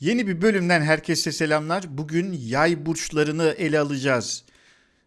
Yeni bir bölümden herkese selamlar. Bugün yay burçlarını ele alacağız.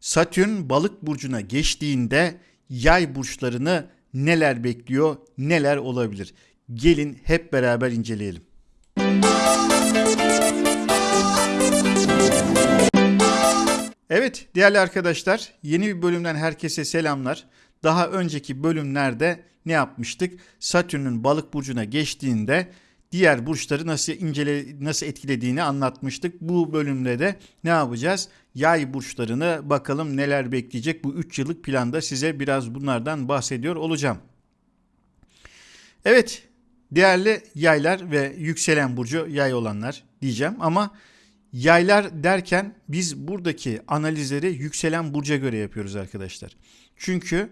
Satürn balık burcuna geçtiğinde yay burçlarını neler bekliyor, neler olabilir? Gelin hep beraber inceleyelim. Evet değerli arkadaşlar yeni bir bölümden herkese selamlar. Daha önceki bölümlerde ne yapmıştık? Satürn'ün balık burcuna geçtiğinde diğer burçları nasıl incele nasıl etkilediğini anlatmıştık. Bu bölümde de ne yapacağız? Yay burçlarını bakalım neler bekleyecek. Bu 3 yıllık planda size biraz bunlardan bahsediyor olacağım. Evet, değerli yaylar ve yükselen burcu yay olanlar diyeceğim ama yaylar derken biz buradaki analizleri yükselen burca göre yapıyoruz arkadaşlar. Çünkü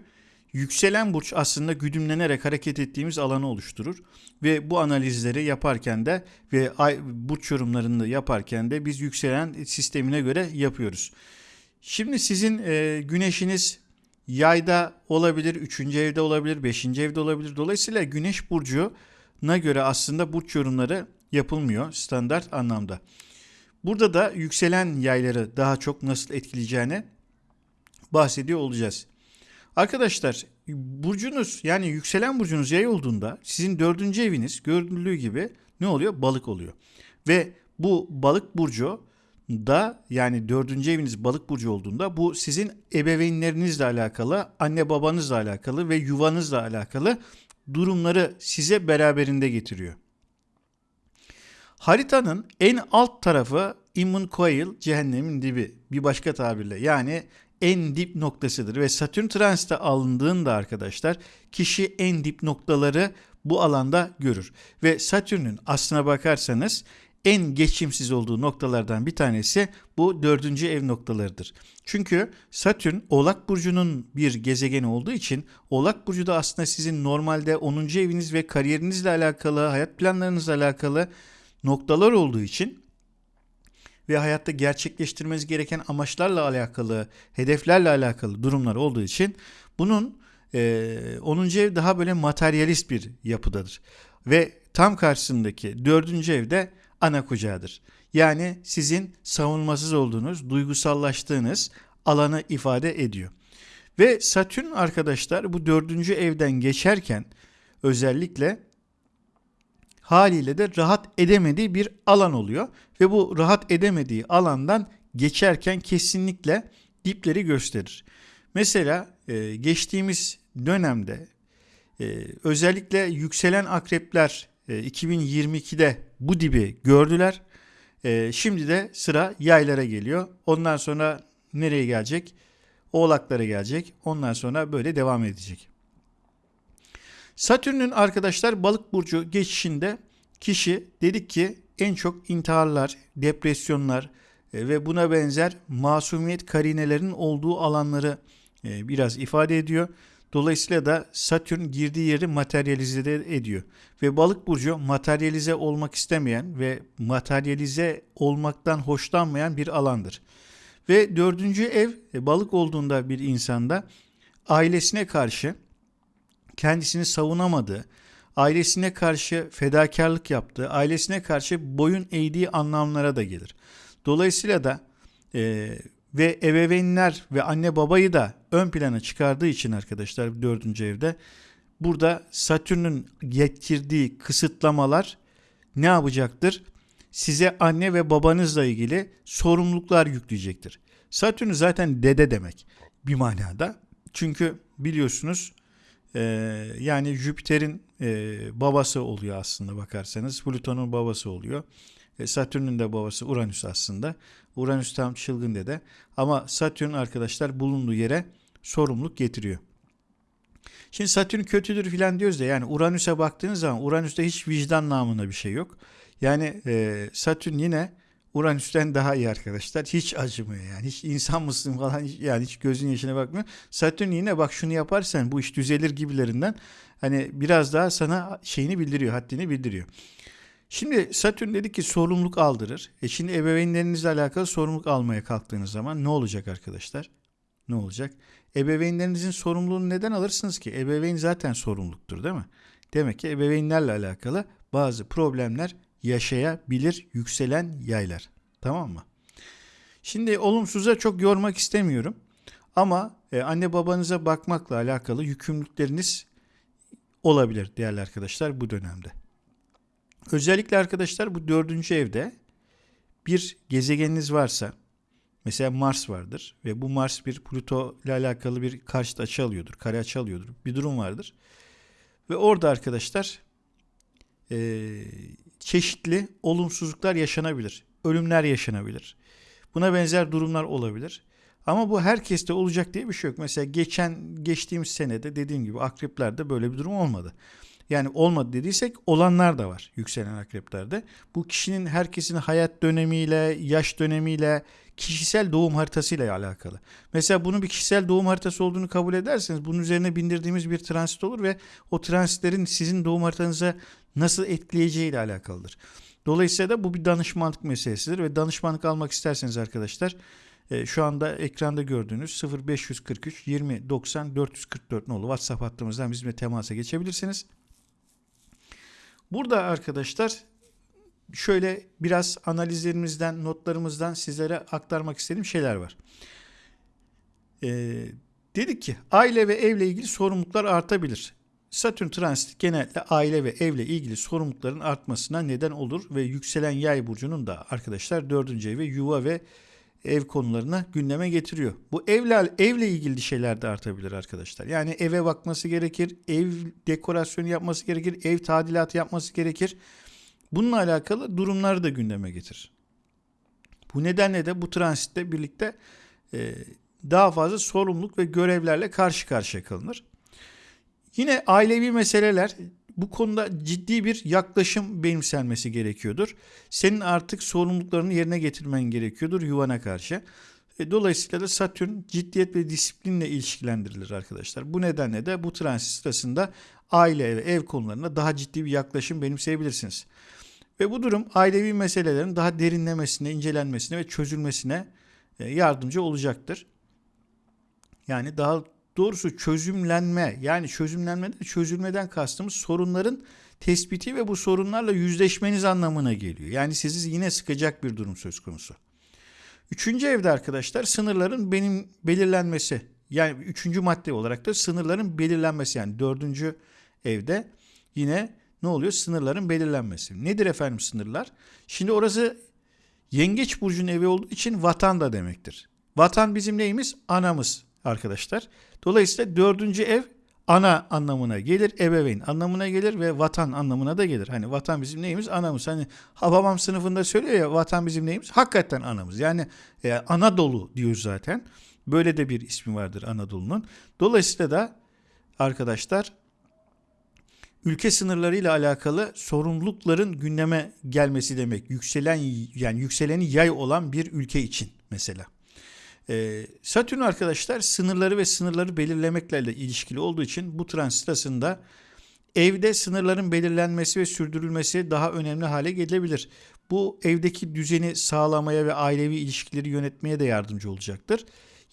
Yükselen burç aslında güdümlenerek hareket ettiğimiz alanı oluşturur ve bu analizleri yaparken de ve ay, burç yorumlarını yaparken de biz yükselen sistemine göre yapıyoruz. Şimdi sizin e, güneşiniz yayda olabilir, 3. evde olabilir, 5. evde olabilir. Dolayısıyla güneş burcuna göre aslında burç yorumları yapılmıyor standart anlamda. Burada da yükselen yayları daha çok nasıl etkileyeceğini bahsediyor olacağız. Arkadaşlar burcunuz yani yükselen burcunuz yay olduğunda sizin dördüncü eviniz görüldüğü gibi ne oluyor? Balık oluyor. Ve bu balık burcu da yani dördüncü eviniz balık burcu olduğunda bu sizin ebeveynlerinizle alakalı, anne babanızla alakalı ve yuvanızla alakalı durumları size beraberinde getiriyor. Haritanın en alt tarafı Immun Coil, cehennemin dibi. Bir başka tabirle yani en dip noktasıdır ve Satürn transite alındığında arkadaşlar kişi en dip noktaları bu alanda görür. Ve Satürn'ün aslına bakarsanız en geçimsiz olduğu noktalardan bir tanesi bu dördüncü ev noktalarıdır. Çünkü Satürn Oğlak Burcu'nun bir gezegeni olduğu için Oğlak Burcu da aslında sizin normalde 10. eviniz ve kariyerinizle alakalı, hayat planlarınızla alakalı noktalar olduğu için ve hayatta gerçekleştirmeniz gereken amaçlarla alakalı, hedeflerle alakalı durumlar olduğu için bunun e, 10. ev daha böyle materyalist bir yapıdadır. Ve tam karşısındaki 4. evde ana kucağıdır. Yani sizin savunmasız olduğunuz, duygusallaştığınız alanı ifade ediyor. Ve Satürn arkadaşlar bu dördüncü evden geçerken özellikle haliyle de rahat edemediği bir alan oluyor. Ve bu rahat edemediği alandan geçerken kesinlikle dipleri gösterir. Mesela e, geçtiğimiz dönemde e, özellikle yükselen akrepler e, 2022'de bu dibi gördüler. E, şimdi de sıra yaylara geliyor. Ondan sonra nereye gelecek? Oğlaklara gelecek. Ondan sonra böyle devam edecek. Satürn'ün arkadaşlar balık burcu geçişinde kişi dedik ki en çok intiharlar, depresyonlar e, ve buna benzer masumiyet karinelerinin olduğu alanları e, biraz ifade ediyor. Dolayısıyla da Satürn girdiği yeri materyalize ediyor. Ve balık burcu materyalize olmak istemeyen ve materyalize olmaktan hoşlanmayan bir alandır. Ve dördüncü ev e, balık olduğunda bir insanda ailesine karşı kendisini savunamadığı, ailesine karşı fedakarlık yaptığı, ailesine karşı boyun eğdiği anlamlara da gelir. Dolayısıyla da e, ve ebeveynler ve anne babayı da ön plana çıkardığı için arkadaşlar dördüncü evde burada Satürn'ün getirdiği kısıtlamalar ne yapacaktır? Size anne ve babanızla ilgili sorumluluklar yükleyecektir. Satürn zaten dede demek bir manada. Çünkü biliyorsunuz e, yani Jüpiter'in e, babası oluyor aslında bakarsanız. Plüton'un babası oluyor. E, Satürn'ün de babası Uranüs aslında. Uranüs tam çılgın dede. Ama Satürn arkadaşlar bulunduğu yere sorumluluk getiriyor. Şimdi Satürn kötüdür filan diyoruz da yani Uranüs'e baktığınız zaman Uranüs'te hiç vicdan namına bir şey yok. Yani e, Satürn yine Uranüs'ten daha iyi arkadaşlar. Hiç acımıyor yani. Hiç insan mısın falan yani hiç gözün yaşına bakmıyor. Satürn yine bak şunu yaparsan bu iş düzelir gibilerinden hani biraz daha sana şeyini bildiriyor, haddini bildiriyor. Şimdi Satürn dedi ki sorumluluk aldırır. E şimdi ebeveynlerinizle alakalı sorumluluk almaya kalktığınız zaman ne olacak arkadaşlar? Ne olacak? Ebeveynlerinizin sorumluluğunu neden alırsınız ki? Ebeveyn zaten sorumluluktur değil mi? Demek ki ebeveynlerle alakalı bazı problemler yaşayabilir yükselen yaylar. Tamam mı? Şimdi olumsuza çok yormak istemiyorum. Ama e, anne babanıza bakmakla alakalı yükümlülükleriniz olabilir değerli arkadaşlar bu dönemde. Özellikle arkadaşlar bu dördüncü evde bir gezegeniniz varsa mesela Mars vardır ve bu Mars bir Pluto ile alakalı bir karşıt açı alıyordur, kare açı alıyordur. Bir durum vardır. Ve orada arkadaşlar e, çeşitli olumsuzluklar yaşanabilir. Ölümler yaşanabilir. Buna benzer durumlar olabilir. Ama bu herkeste olacak diye bir şey yok. Mesela geçen geçtiğimiz senede dediğim gibi akreplerde böyle bir durum olmadı. Yani olmadı dediysek olanlar da var yükselen akreplerde. Bu kişinin herkesin hayat dönemiyle, yaş dönemiyle, kişisel doğum haritasıyla alakalı. Mesela bunun bir kişisel doğum haritası olduğunu kabul ederseniz bunun üzerine bindirdiğimiz bir transit olur ve o transitlerin sizin doğum haritanıza nasıl etkileyeceği ile alakalıdır. Dolayısıyla da bu bir danışmanlık meselesidir ve danışmanlık almak isterseniz arkadaşlar e, şu anda ekranda gördüğünüz 0543 20 90 444 nolu WhatsApp hattımızdan bizimle temasa geçebilirsiniz. Burada arkadaşlar şöyle biraz analizlerimizden, notlarımızdan sizlere aktarmak istediğim şeyler var. Ee, dedik ki aile ve evle ilgili sorumluluklar artabilir. Satürn transit genellikle aile ve evle ilgili sorumlulukların artmasına neden olur ve yükselen yay burcunun da arkadaşlar dördüncü evi yuva ve ev konularına gündeme getiriyor. Bu evle evle ilgili şeyler de artabilir arkadaşlar. Yani eve bakması gerekir, ev dekorasyonu yapması gerekir, ev tadilatı yapması gerekir. Bununla alakalı durumları da gündeme getirir. Bu nedenle de bu transitle birlikte e, daha fazla sorumluluk ve görevlerle karşı karşıya kalınır. Yine ailevi meseleler bu konuda ciddi bir yaklaşım benimsenmesi gerekiyordur. Senin artık sorumluluklarını yerine getirmen gerekiyordur yuvana karşı. E, dolayısıyla da Satürn ciddiyet ve disiplinle ilişkilendirilir arkadaşlar. Bu nedenle de bu transit sırasında aile ve ev konularına daha ciddi bir yaklaşım benimseyebilirsiniz. Ve bu durum ailevi meselelerin daha derinlemesine, incelenmesine ve çözülmesine e, yardımcı olacaktır. Yani daha doğrusu çözümlenme yani çözümlenmede çözülmeden kastımız sorunların tespiti ve bu sorunlarla yüzleşmeniz anlamına geliyor. Yani sizi yine sıkacak bir durum söz konusu. Üçüncü evde arkadaşlar sınırların benim belirlenmesi. Yani üçüncü madde olarak da sınırların belirlenmesi. Yani dördüncü evde yine ne oluyor? Sınırların belirlenmesi. Nedir efendim sınırlar? Şimdi orası yengeç burcunun evi olduğu için vatan da demektir. Vatan bizim neyimiz? Anamız arkadaşlar. Dolayısıyla dördüncü ev ana anlamına gelir, ebeveyn anlamına gelir ve vatan anlamına da gelir. Hani vatan bizim neyimiz? Anamız. Hani Hababam sınıfında söylüyor ya vatan bizim neyimiz? Hakikaten anamız. Yani e, Anadolu diyor zaten. Böyle de bir ismi vardır Anadolu'nun. Dolayısıyla da arkadaşlar ülke sınırlarıyla alakalı sorumlulukların gündeme gelmesi demek. Yükselen yani yükseleni yay olan bir ülke için mesela. Ee, Satürn arkadaşlar sınırları ve sınırları belirlemekle ilişkili olduğu için bu transit sırasında evde sınırların belirlenmesi ve sürdürülmesi daha önemli hale gelebilir. Bu evdeki düzeni sağlamaya ve ailevi ilişkileri yönetmeye de yardımcı olacaktır.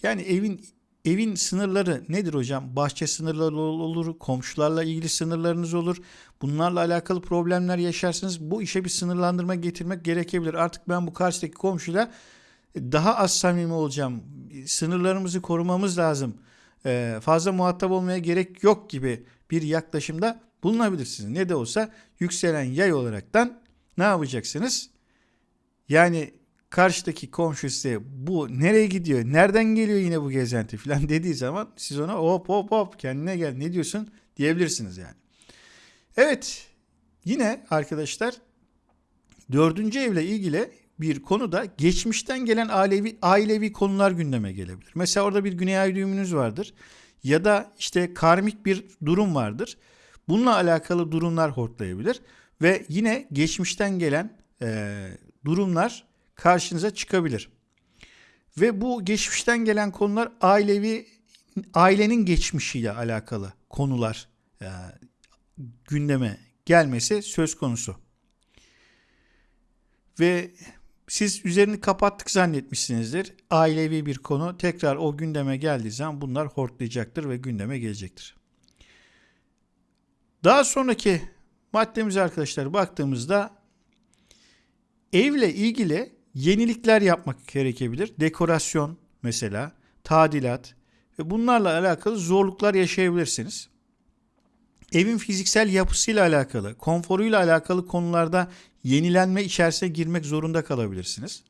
Yani evin evin sınırları nedir hocam? Bahçe sınırları olur, komşularla ilgili sınırlarınız olur. Bunlarla alakalı problemler yaşarsınız. Bu işe bir sınırlandırma getirmek gerekebilir. Artık ben bu karşıdaki komşuyla daha az samimi olacağım. Sınırlarımızı korumamız lazım. Ee, fazla muhatap olmaya gerek yok gibi bir yaklaşımda bulunabilirsiniz. Ne de olsa yükselen yay olaraktan ne yapacaksınız? Yani karşıdaki komşu size bu nereye gidiyor, nereden geliyor yine bu gezenti falan dediği zaman siz ona hop hop hop kendine gel ne diyorsun diyebilirsiniz yani. Evet yine arkadaşlar dördüncü evle ilgili bir konuda geçmişten gelen ailevi, ailevi konular gündeme gelebilir. Mesela orada bir güney ay düğümünüz vardır ya da işte karmik bir durum vardır. Bununla alakalı durumlar hortlayabilir ve yine geçmişten gelen e, durumlar karşınıza çıkabilir. Ve bu geçmişten gelen konular ailevi ailenin geçmişiyle alakalı konular e, gündeme gelmesi söz konusu. Ve siz üzerini kapattık zannetmişsinizdir. Ailevi bir konu tekrar o gündeme geldiği zaman bunlar hortlayacaktır ve gündeme gelecektir. Daha sonraki maddemize arkadaşlar baktığımızda evle ilgili yenilikler yapmak gerekebilir. Dekorasyon mesela, tadilat ve bunlarla alakalı zorluklar yaşayabilirsiniz. Evin fiziksel yapısıyla alakalı, konforuyla alakalı konularda yenilenme içerisine girmek zorunda kalabilirsiniz.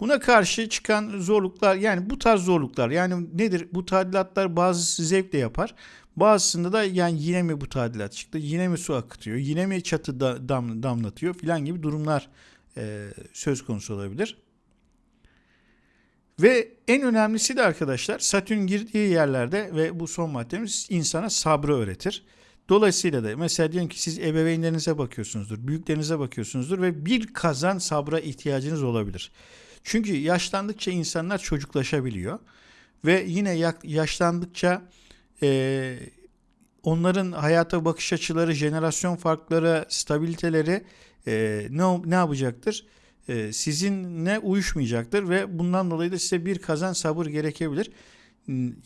Buna karşı çıkan zorluklar yani bu tarz zorluklar yani nedir? Bu tadilatlar bazısı zevkle yapar. Bazısında da yani yine mi bu tadilat çıktı? Yine mi su akıtıyor? Yine mi çatı da, dam, damlatıyor? Filan gibi durumlar e, söz konusu olabilir. Ve en önemlisi de arkadaşlar Satürn girdiği yerlerde ve bu son maddemiz insana sabrı öğretir. Dolayısıyla da mesela diyelim ki siz ebeveynlerinize bakıyorsunuzdur, büyüklerinize bakıyorsunuzdur ve bir kazan sabra ihtiyacınız olabilir. Çünkü yaşlandıkça insanlar çocuklaşabiliyor ve yine yaşlandıkça e, onların hayata bakış açıları, jenerasyon farkları, stabiliteleri e, ne, ne yapacaktır? E, sizinle uyuşmayacaktır ve bundan dolayı da size bir kazan sabır gerekebilir.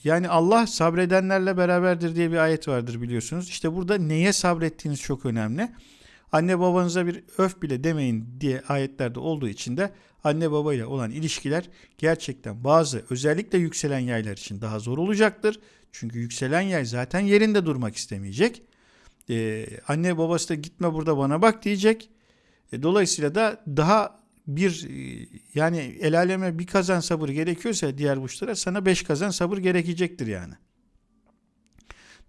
Yani Allah sabredenlerle beraberdir diye bir ayet vardır biliyorsunuz. İşte burada neye sabrettiğiniz çok önemli. Anne babanıza bir öf bile demeyin diye ayetlerde olduğu için de anne babayla olan ilişkiler gerçekten bazı özellikle yükselen yaylar için daha zor olacaktır. Çünkü yükselen yay zaten yerinde durmak istemeyecek. Ee, anne babası da gitme burada bana bak diyecek. E, dolayısıyla da daha bir e, yani el aleme bir kazan sabır gerekiyorsa diğer burçlara sana beş kazan sabır gerekecektir yani.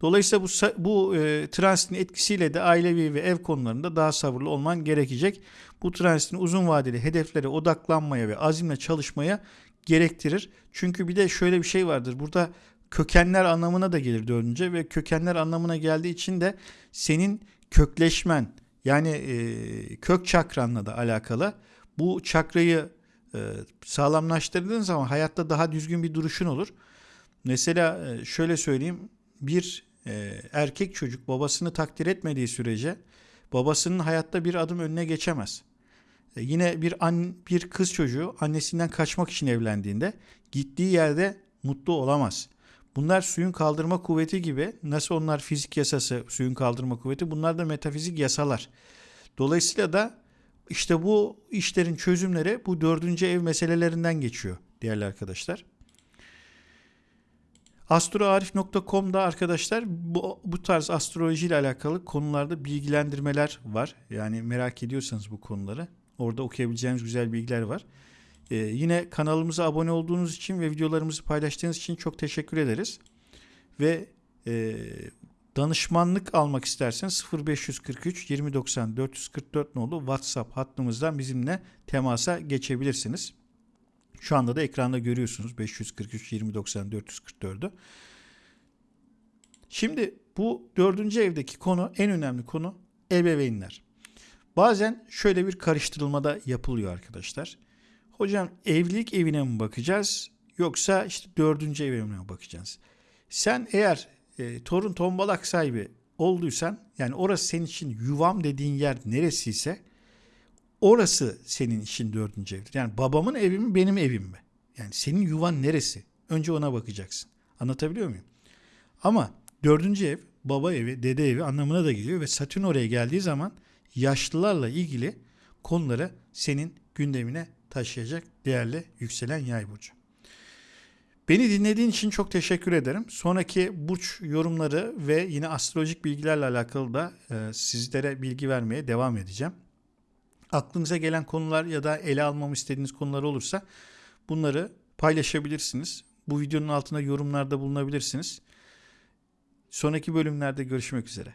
Dolayısıyla bu, bu e, transitin etkisiyle de ailevi ve ev konularında daha sabırlı olman gerekecek. Bu transitin uzun vadeli hedeflere odaklanmaya ve azimle çalışmaya gerektirir. Çünkü bir de şöyle bir şey vardır. Burada kökenler anlamına da gelir dördünce ve kökenler anlamına geldiği için de senin kökleşmen yani e, kök çakranla da alakalı. Bu çakrayı e, sağlamlaştırdığın zaman hayatta daha düzgün bir duruşun olur. Mesela e, şöyle söyleyeyim bir e, erkek çocuk babasını takdir etmediği sürece babasının hayatta bir adım önüne geçemez. E, yine bir an, bir kız çocuğu annesinden kaçmak için evlendiğinde gittiği yerde mutlu olamaz. Bunlar suyun kaldırma kuvveti gibi. Nasıl onlar fizik yasası, suyun kaldırma kuvveti bunlar da metafizik yasalar. Dolayısıyla da işte bu işlerin çözümleri bu dördüncü ev meselelerinden geçiyor değerli arkadaşlar. Astroarif.com'da arkadaşlar bu, bu tarz astroloji ile alakalı konularda bilgilendirmeler var. Yani merak ediyorsanız bu konuları orada okuyabileceğiniz güzel bilgiler var. Ee, yine kanalımıza abone olduğunuz için ve videolarımızı paylaştığınız için çok teşekkür ederiz. Ve e, danışmanlık almak isterseniz 0543 2090 444 nolu WhatsApp hattımızdan bizimle temasa geçebilirsiniz. Şu anda da ekranda görüyorsunuz 543 2090 444'ü. Şimdi bu dördüncü evdeki konu en önemli konu ebeveynler. Bazen şöyle bir karıştırılmada yapılıyor arkadaşlar. Hocam evlilik evine mi bakacağız yoksa işte dördüncü evine mi bakacağız? Sen eğer e, torun tombalak sahibi olduysan yani orası senin için yuvam dediğin yer neresiyse orası senin için dördüncü evdir. Yani babamın evi mi benim evim mi? Yani senin yuvan neresi? Önce ona bakacaksın. Anlatabiliyor muyum? Ama dördüncü ev baba evi, dede evi anlamına da geliyor ve Satürn oraya geldiği zaman yaşlılarla ilgili konuları senin gündemine taşıyacak değerli yükselen yay burcu. Beni dinlediğin için çok teşekkür ederim. Sonraki burç yorumları ve yine astrolojik bilgilerle alakalı da e, sizlere bilgi vermeye devam edeceğim. Aklınıza gelen konular ya da ele almamı istediğiniz konular olursa bunları paylaşabilirsiniz. Bu videonun altına yorumlarda bulunabilirsiniz. Sonraki bölümlerde görüşmek üzere.